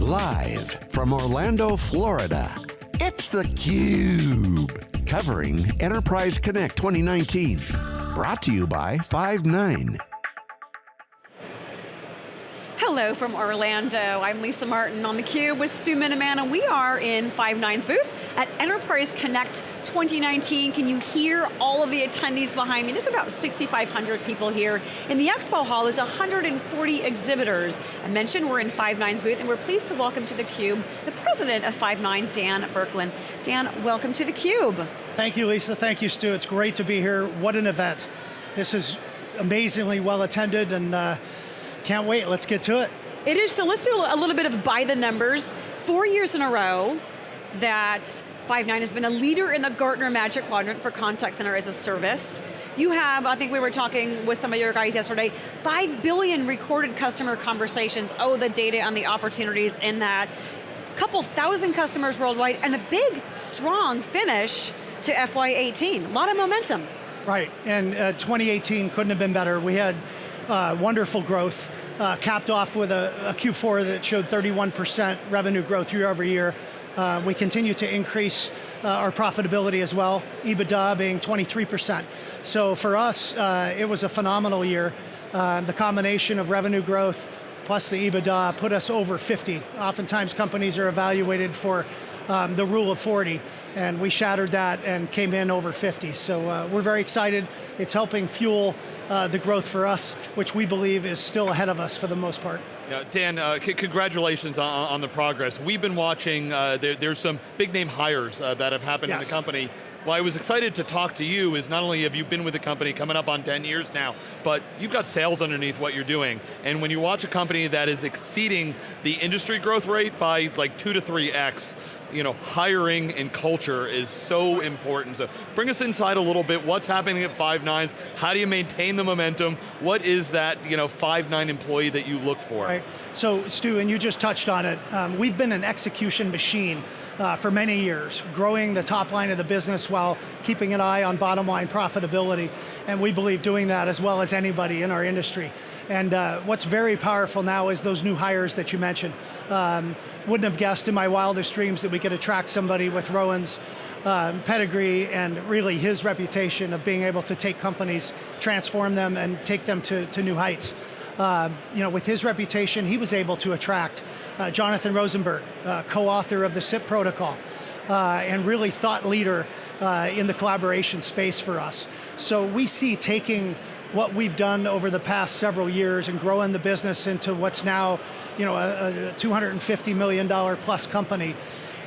Live from Orlando, Florida, it's theCUBE. Covering Enterprise Connect 2019. Brought to you by Five9. Hello from Orlando. I'm Lisa Martin on theCUBE with Stu Miniman and we are in Five9's booth at Enterprise Connect 2019. Can you hear all of the attendees behind me? There's about 6,500 people here. In the expo hall, there's 140 exhibitors. I mentioned we're in Five9's booth and we're pleased to welcome to theCUBE the president of Five9, Dan Burkland. Dan, welcome to theCUBE. Thank you, Lisa. Thank you, Stu. It's great to be here. What an event. This is amazingly well attended and uh, can't wait, let's get to it. It is, so let's do a little bit of by the numbers. Four years in a row that Five9 has been a leader in the Gartner Magic Quadrant for Contact Center as a Service. You have, I think we were talking with some of your guys yesterday, 5 billion recorded customer conversations. Oh, the data and the opportunities in that. Couple thousand customers worldwide, and a big, strong finish to FY18. A lot of momentum. Right, and uh, 2018 couldn't have been better. We had uh, wonderful growth, uh, capped off with a, a, Q4 that showed 31% revenue growth year over year. Uh, we continue to increase uh, our profitability as well, EBITDA being 23%. So for us, uh, it was a phenomenal year. Uh, the combination of revenue growth plus the EBITDA put us over 50. Oftentimes companies are evaluated for um, the rule of 40 and we shattered that and came in over 50. So uh, we're very excited. It's helping fuel uh, the growth for us, which we believe is still ahead of us for the most part. Yeah, Dan, uh, congratulations on, on, the progress. We've been watching, uh, there, there's some big name hires uh, that have happened yes. in the company. Why I was excited to talk to you is not only have you been with the company coming up on 10 years now, but you've got sales underneath what you're doing. And when you watch a company that is exceeding the industry growth rate by like two to three X, you know, hiring and culture is so important. So bring us inside a little bit, what's happening at Five9, how do you maintain the momentum, what is that you know, Five9 employee that you look for? Right, so Stu, and you just touched on it, um, we've been an execution machine uh, for many years, growing the top line of the business while keeping an eye on bottom line profitability, and we believe doing that as well as anybody in our industry. And uh, what's very powerful now is those new hires that you mentioned. Um, wouldn't have guessed in my wildest dreams that we could attract somebody with Rowan's uh, pedigree and really his reputation of being able to take companies, transform them, and take them to, to new heights. Uh, you know, with his reputation, he was able to attract uh, Jonathan Rosenberg, uh, co-author of the SIP protocol, uh, and really thought leader uh, in the collaboration space for us. So we see taking what we've done over the past several years and growing the business into what's now you know, a, a $250 million plus company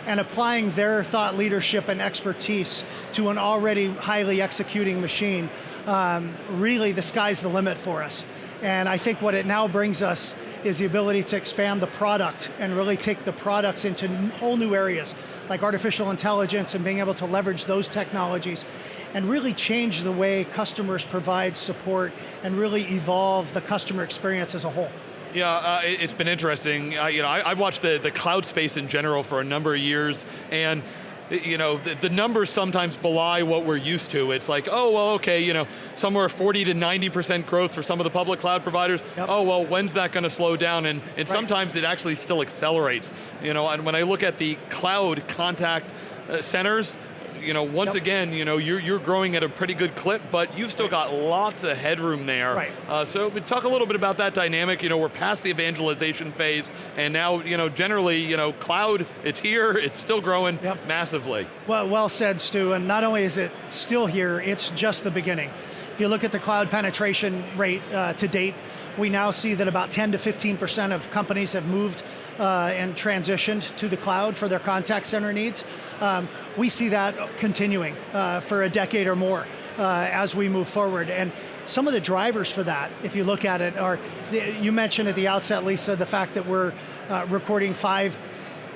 and applying their thought leadership and expertise to an already highly executing machine, um, really the sky's the limit for us. And I think what it now brings us is the ability to expand the product and really take the products into whole new areas, like artificial intelligence and being able to leverage those technologies and really change the way customers provide support and really evolve the customer experience as a whole. Yeah, uh, it, has been interesting. Uh, you know, I, have watched the, the cloud space in general for a number of years, and you know, the, the, numbers sometimes belie what we're used to. It's like, oh, well, okay, you know, somewhere 40 to 90% growth for some of the public cloud providers. Yep. Oh, well, when's that going to slow down? And, and right. sometimes it actually still accelerates. You know, and when I look at the cloud contact uh, centers, you know, once yep. again, you know, you're, you're growing at a pretty good clip, but you've still got lots of headroom there. Right. Uh, so talk a little bit about that dynamic. You know, we're past the evangelization phase, and now, you know, generally, you know, cloud, it's here, it's still growing yep. massively. Well, well said, Stu, and not only is it still here, it's just the beginning. If you look at the cloud penetration rate uh, to date, we now see that about 10 to 15% of companies have moved uh, and transitioned to the cloud for their contact center needs. Um, we see that continuing uh, for a decade or more uh, as we move forward. And some of the drivers for that, if you look at it, are, you mentioned at the outset, Lisa, the fact that we're uh, recording five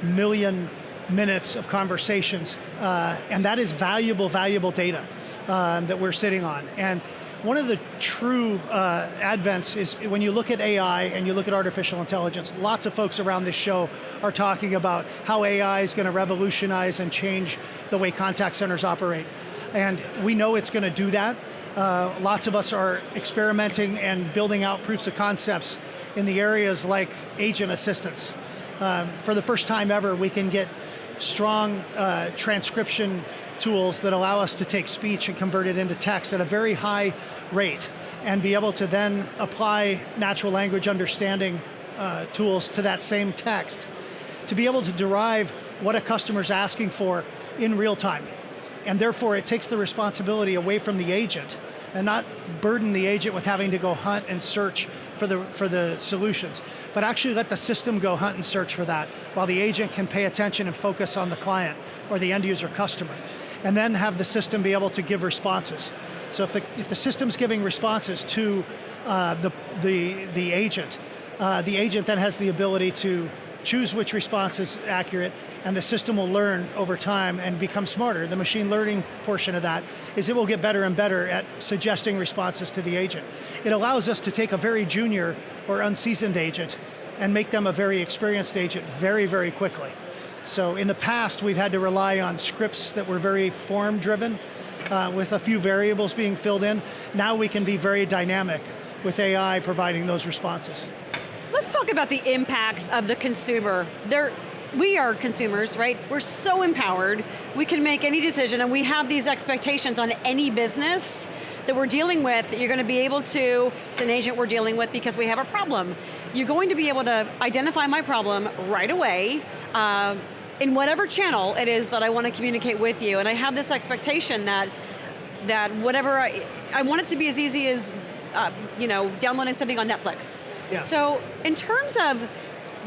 million minutes of conversations, uh, and that is valuable, valuable data um, that we're sitting on. And one of the true uh, advents is when you look at AI and you look at artificial intelligence, lots of folks around this show are talking about how AI is going to revolutionize and change the way contact centers operate. And we know it's going to do that. Uh, lots of us are experimenting and building out proofs of concepts in the areas like agent assistance. um, for the first time ever, we can get strong uh, transcription tools that allow us to take speech and convert it into text at a very high rate and be able to then apply natural language understanding uh, tools to that same text to be able to derive what a customer's asking for in real time. And therefore it takes the responsibility away from the agent and not burden the agent with having to go hunt and search for the, for the solutions, but actually let the system go hunt and search for that while the agent can pay attention and focus on the client or the end user customer. And then have the system be able to give responses. So if the, if the system's giving responses to uh, the, the, the agent, uh, the agent then has the ability to choose which response is accurate, and the system will learn over time and become smarter. The machine learning portion of that is it will get better and better at suggesting responses to the agent. It allows us to take a very junior or unseasoned agent and make them a very experienced agent very, very quickly. So in the past, we've had to rely on scripts that were very form driven, uh, with a few variables being filled in. Now we can be very dynamic with AI providing those responses. Let's talk about the impacts of the consumer. They're, we are consumers, right? We're so empowered. We can make any decision and we have these expectations on any business that we're dealing with, that you're going to be able to, it's an agent we're dealing with because we have a problem. You're going to be able to identify my problem right away, uh, in whatever channel it is that I want to communicate with you, and I have this expectation that that whatever I, I want it to be as easy as, uh, you know, downloading something on Netflix. Yeah. So in terms of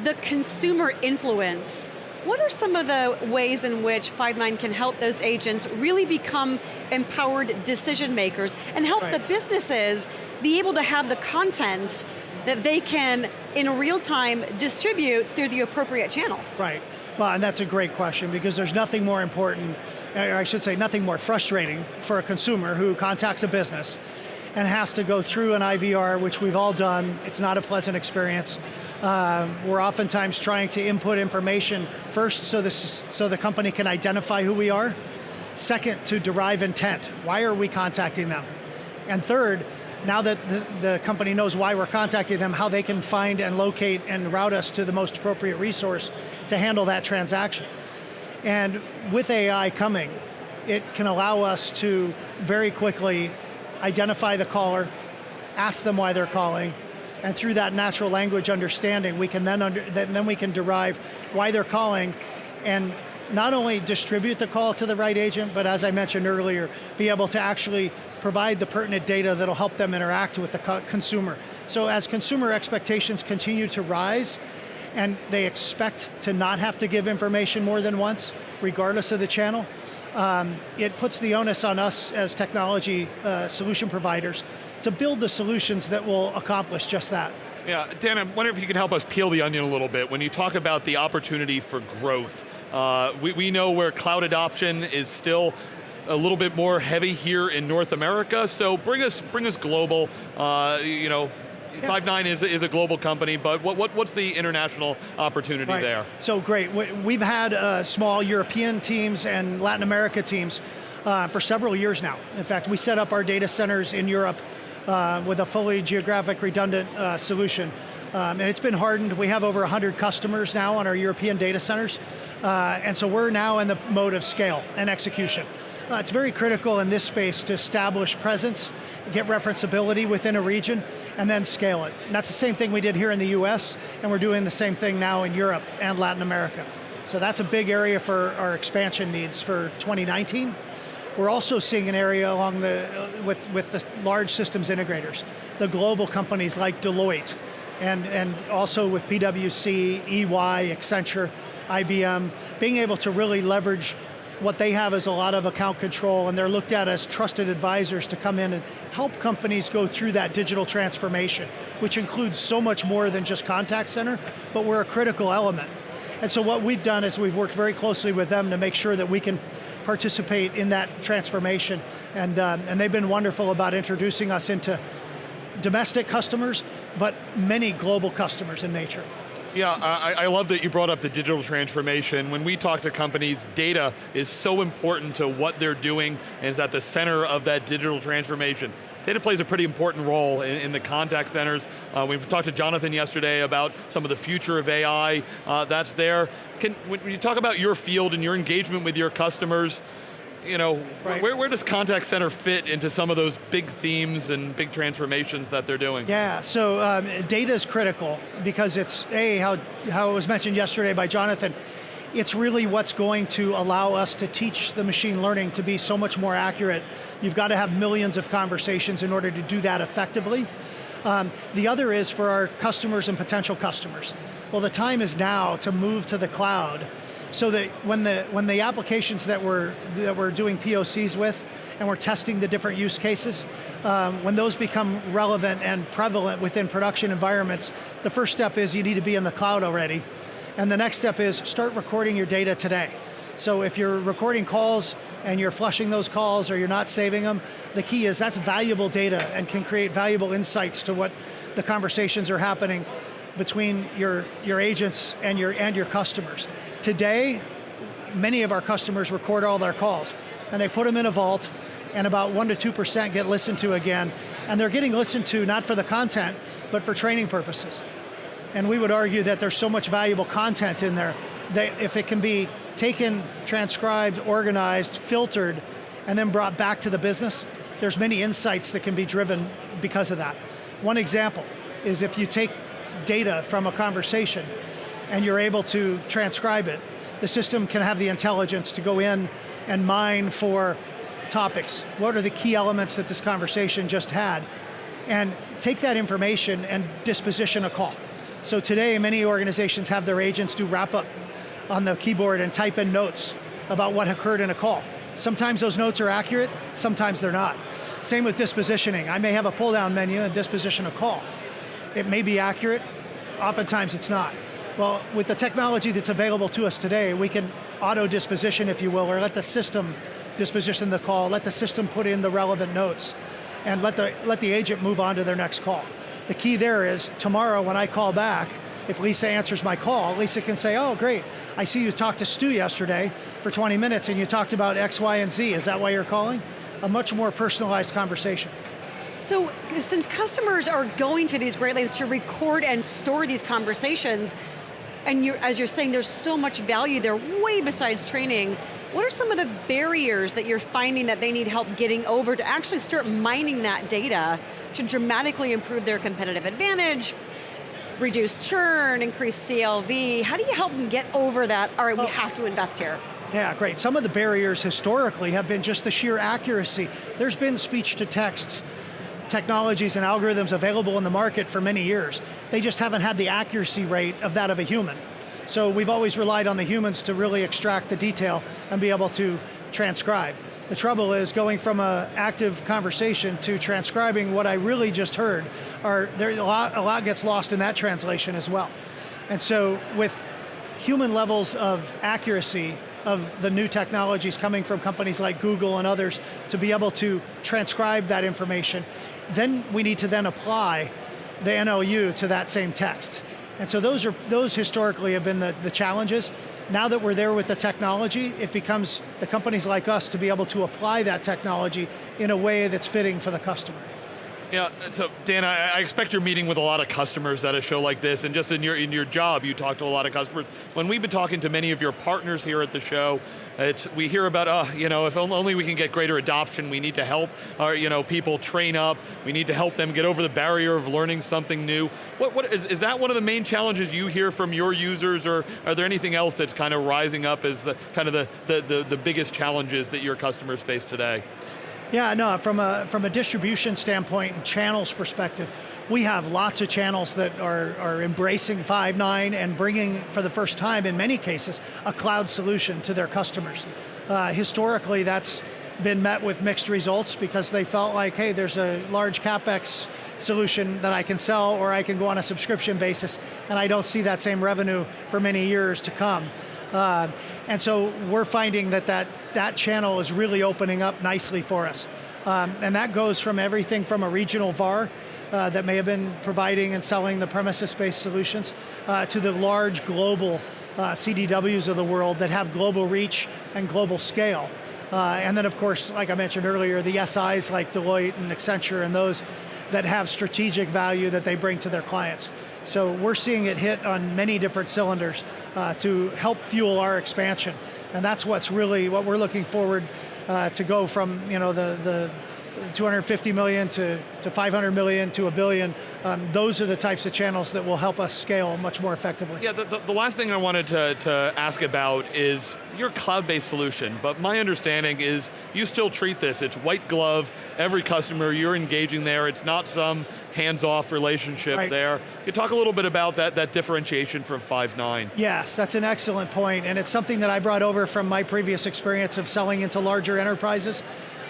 the consumer influence, what are some of the ways in which Five9 can help those agents really become empowered decision makers and help right. the businesses be able to have the content that they can, in real time, distribute through the appropriate channel? Right, well, and that's a great question because there's nothing more important, or I should say nothing more frustrating for a consumer who contacts a business and has to go through an IVR, which we've all done. It's not a pleasant experience. Um, we're oftentimes trying to input information first so, this, so the company can identify who we are. Second, to derive intent. Why are we contacting them? And third, now that the, the, company knows why we're contacting them, how they can find and locate and route us to the most appropriate resource to handle that transaction. And with AI coming, it can allow us to very quickly identify the caller, ask them why they're calling, and through that natural language understanding, we can then, under, then we can derive why they're calling and not only distribute the call to the right agent, but as I mentioned earlier, be able to actually provide the pertinent data that'll help them interact with the co consumer. So as consumer expectations continue to rise, and they expect to not have to give information more than once, regardless of the channel, um, it puts the onus on us as technology uh, solution providers to build the solutions that will accomplish just that. Yeah, Dan, I wonder if you could help us peel the onion a little bit. When you talk about the opportunity for growth, uh, we, we know where cloud adoption is still a little bit more heavy here in North America, so bring us, bring us global, uh, you know, yeah. Five9 is, is a global company, but what, what, what's the international opportunity right. there? So great, we've had uh, small European teams and Latin America teams uh, for several years now. In fact, we set up our data centers in Europe uh, with a fully geographic redundant uh, solution. Um, and it's been hardened. We have over 100 customers now on our European data centers. Uh, and so we're now in the mode of scale and execution. Uh, it's very critical in this space to establish presence, get referenceability within a region, and then scale it. And that's the same thing we did here in the US, and we're doing the same thing now in Europe and Latin America. So that's a big area for our expansion needs for 2019. We're also seeing an area along the, uh, with, with the large systems integrators, the global companies like Deloitte, and, and also with PwC, EY, Accenture, IBM, being able to really leverage what they have is a lot of account control and they're looked at as trusted advisors to come in and help companies go through that digital transformation, which includes so much more than just contact center, but we're a critical element. And so what we've done is we've worked very closely with them to make sure that we can participate in that transformation. And, um, and they've been wonderful about introducing us into domestic customers, but many global customers in nature. Yeah, I, I, love that you brought up the digital transformation. When we talk to companies, data is so important to what they're doing and is at the center of that digital transformation. data plays a pretty important role in, in the contact centers. Uh, we've talked to Jonathan yesterday about some of the future of AI uh, that's there. Can, when you talk about your field and your engagement with your customers, you know, right. where, where does contact center fit into some of those big themes and big transformations that they're doing? Yeah, so um, data is critical because it's, A, how, how it was mentioned yesterday by Jonathan, it's really what's going to allow us to teach the machine learning to be so much more accurate. You've got to have millions of conversations in order to do that effectively. Um, the other is for our customers and potential customers. Well, the time is now to move to the cloud so that when the, when the applications that we're, that we're doing POCs with and we're testing the different use cases, um, when those become relevant and prevalent within production environments, the first step is you need to be in the cloud already. And the next step is start recording your data today. So if you're recording calls and you're flushing those calls or you're not saving them, the key is that's valuable data and can create valuable insights to what the conversations are happening between your, your agents and your, and your customers. Today, many of our customers record all their calls, and they put them in a vault, and about 1% to 2% get listened to again, and they're getting listened to not for the content, but for training purposes. And we would argue that there's so much valuable content in there that if it can be taken, transcribed, organized, filtered, and then brought back to the business, there's many insights that can be driven because of that. One example is if you take data from a conversation and you're able to transcribe it, the system can have the intelligence to go in and mine for topics. What are the key elements that this conversation just had? And take that information and disposition a call. So today, many organizations have their agents do wrap up on the keyboard and type in notes about what occurred in a call. Sometimes those notes are accurate, sometimes they're not. Same with dispositioning. I may have a pull down menu and disposition a call. It may be accurate, oftentimes it's not. Well, with the technology that's available to us today, we can auto disposition, if you will, or let the system disposition the call, let the system put in the relevant notes, and let the, let the agent move on to their next call. The key there is, tomorrow when I call back, if Lisa answers my call, Lisa can say, oh great, I see you talked to Stu yesterday for 20 minutes and you talked about X, Y, and Z, is that why you're calling? A much more personalized conversation. So since customers are going to these Great Lakes to record and store these conversations, and you're, as you're saying, there's so much value there, way besides training, what are some of the barriers that you're finding that they need help getting over to actually start mining that data to dramatically improve their competitive advantage, reduce churn, increase CLV? How do you help them get over that, all right, we have to invest here? Yeah, great. Some of the barriers historically have been just the sheer accuracy. There's been speech to text technologies and algorithms available in the market for many years. They just haven't had the accuracy rate of that of a human. So we've always relied on the humans to really extract the detail and be able to transcribe. The trouble is going from an active conversation to transcribing what I really just heard, are, there, a, lot, a lot gets lost in that translation as well. And so with human levels of accuracy of the new technologies coming from companies like Google and others to be able to transcribe that information then we need to then apply the NLU to that same text. And so those are those historically have been the, the challenges. Now that we're there with the technology, it becomes the companies like us to be able to apply that technology in a way that's fitting for the customer. Yeah, so Dan, I, I, expect you're meeting with a lot of customers at a show like this, and just in your in your job, you talk to a lot of customers. When we've been talking to many of your partners here at the show, it's, we hear about, uh, you know, if only we can get greater adoption, we need to help our, you know, people train up, we need to help them get over the barrier of learning something new. What, what is, is that one of the main challenges you hear from your users, or are there anything else that's kind of rising up as the kind of the, the, the, the biggest challenges that your customers face today? Yeah, no, from a, from a distribution standpoint and channels perspective, we have lots of channels that are, are embracing Five9 and bringing, for the first time in many cases, a cloud solution to their customers. Uh, historically, that's been met with mixed results because they felt like, hey, there's a large CapEx solution that I can sell or I can go on a subscription basis and I don't see that same revenue for many years to come. Uh, and so we're finding that, that that channel is really opening up nicely for us. Um, and that goes from everything from a regional VAR uh, that may have been providing and selling the premises-based solutions uh, to the large global uh, CDWs of the world that have global reach and global scale. Uh, and then of course, like I mentioned earlier, the SIs like Deloitte and Accenture and those that have strategic value that they bring to their clients. So we're seeing it hit on many different cylinders uh, to help fuel our expansion. And that's what's really, what we're looking forward uh, to go from you know, the, the 250 million to, to 500 million to a billion, um, those are the types of channels that will help us scale much more effectively. Yeah, the, the, the last thing I wanted to, to ask about is your cloud-based solution, but my understanding is you still treat this, it's white glove, every customer, you're engaging there, it's not some hands-off relationship right. there. Can you talk a little bit about that, that differentiation from Five9? Yes, that's an excellent point, and it's something that I brought over from my previous experience of selling into larger enterprises.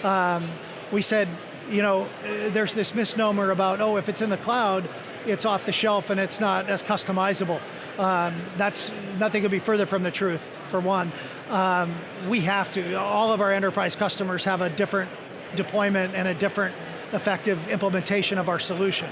Um, we said, you know, uh, there's this misnomer about, oh, if it's in the cloud, it's off the shelf and it's not as customizable. Um, that's, nothing could be further from the truth, for one. Um, we have to, all of our enterprise customers have a different deployment and a different effective implementation of our solution.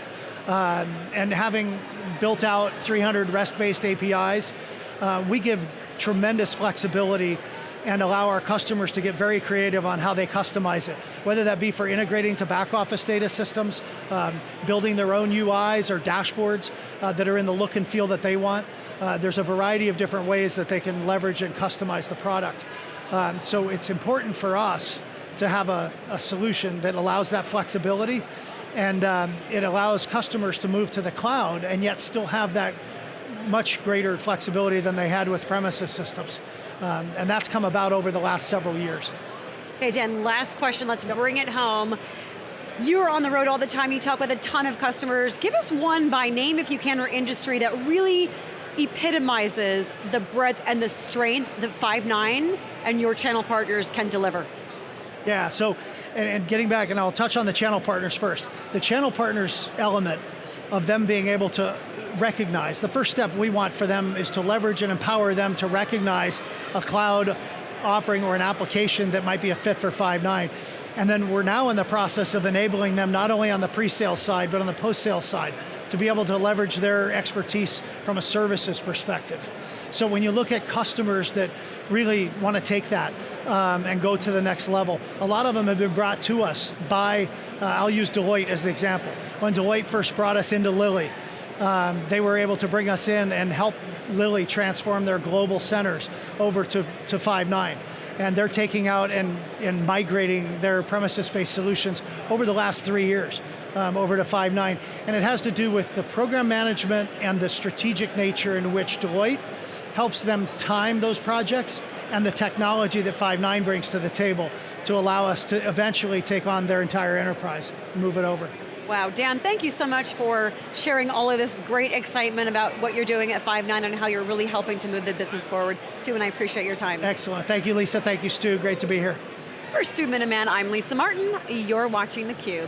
Um, and having built out 300 REST-based APIs, uh, we give tremendous flexibility and allow our customers to get very creative on how they customize it. Whether that be for integrating to back office data systems, um, building their own UIs or dashboards uh, that are in the look and feel that they want. Uh, there's a variety of different ways that they can leverage and customize the product. Um, so it's important for us to have a, a, solution that allows that flexibility and um, it allows customers to move to the cloud and yet still have that much greater flexibility than they had with premises systems. Um, and that's come about over the last several years. Okay, Dan, last question, let's bring it home. You're on the road all the time, you talk with a ton of customers. Give us one by name, if you can, or industry that really epitomizes the breadth and the strength that Five9 and your channel partners can deliver. Yeah, so, and, and getting back, and I'll touch on the channel partners first. The channel partners element of them being able to recognize. The first step we want for them is to leverage and empower them to recognize a cloud offering or an application that might be a fit for Five9. And then we're now in the process of enabling them not only on the pre-sale side, but on the post-sale side, to be able to leverage their expertise from a services perspective. So when you look at customers that really want to take that um, and go to the next level, a lot of them have been brought to us by, uh, I'll use Deloitte as the example. When Deloitte first brought us into Lilly, um, they were able to bring us in and help Lilly transform their global centers over to, to Five9. And they're taking out and, and migrating their premises-based solutions over the last three years um, over to Five9. And it has to do with the program management and the strategic nature in which Deloitte helps them time those projects and the technology that Five9 brings to the table to allow us to eventually take on their entire enterprise and move it over. Wow, Dan, thank you so much for sharing all of this great excitement about what you're doing at Five9 and how you're really helping to move the business forward. Stu and I appreciate your time. Excellent, thank you Lisa, thank you Stu, great to be here. For Stu Miniman, I'm Lisa Martin, you're watching theCUBE.